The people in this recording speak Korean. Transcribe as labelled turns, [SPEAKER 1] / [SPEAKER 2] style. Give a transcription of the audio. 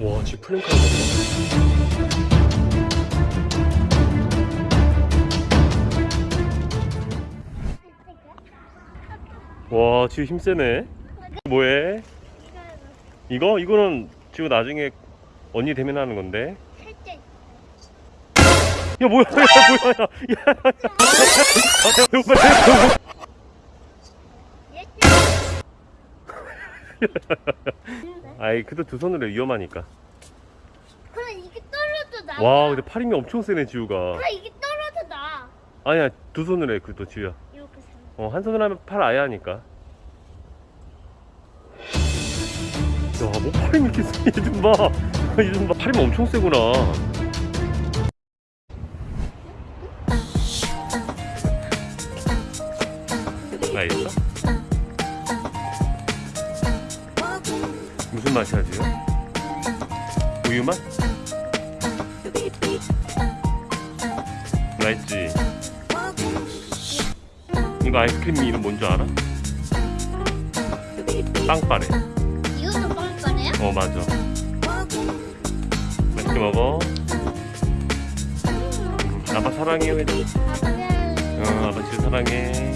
[SPEAKER 1] 와 지금 플랜카드 와 지금 힘세네 뭐해? 이거? 이거는 지금 나중에 언니 되면 하는 건데 야 뭐야 야 뭐야 야, 야, 야, 아이 그래도 두 손으로 해, 위험하니까
[SPEAKER 2] 그럼 이게 떨어져 나.
[SPEAKER 1] 와 근데 팔 힘이 엄청 세네 지우가
[SPEAKER 2] 그럼 이게 떨어져 나.
[SPEAKER 1] 아니야 두 손으로 해 그래도 지우야
[SPEAKER 2] 이렇게 생.
[SPEAKER 1] 어, 한 손으로 하면 팔 아예 하니까 야뭐 팔 힘이 이렇게 세? 얘 좀봐 얘 좀봐 팔 힘이 엄청 세구나 맛있어? 무슨 맛이야 지금? 우유 맛? 맛있지? 이거 아이스크림 이름 뭔지 알아? 빵빠레
[SPEAKER 2] 이것도 빵빠네요?
[SPEAKER 1] 어 맞아 맛있게 먹어 아빠
[SPEAKER 2] 아, 그래.
[SPEAKER 1] 응 아빠 진짜 사랑해.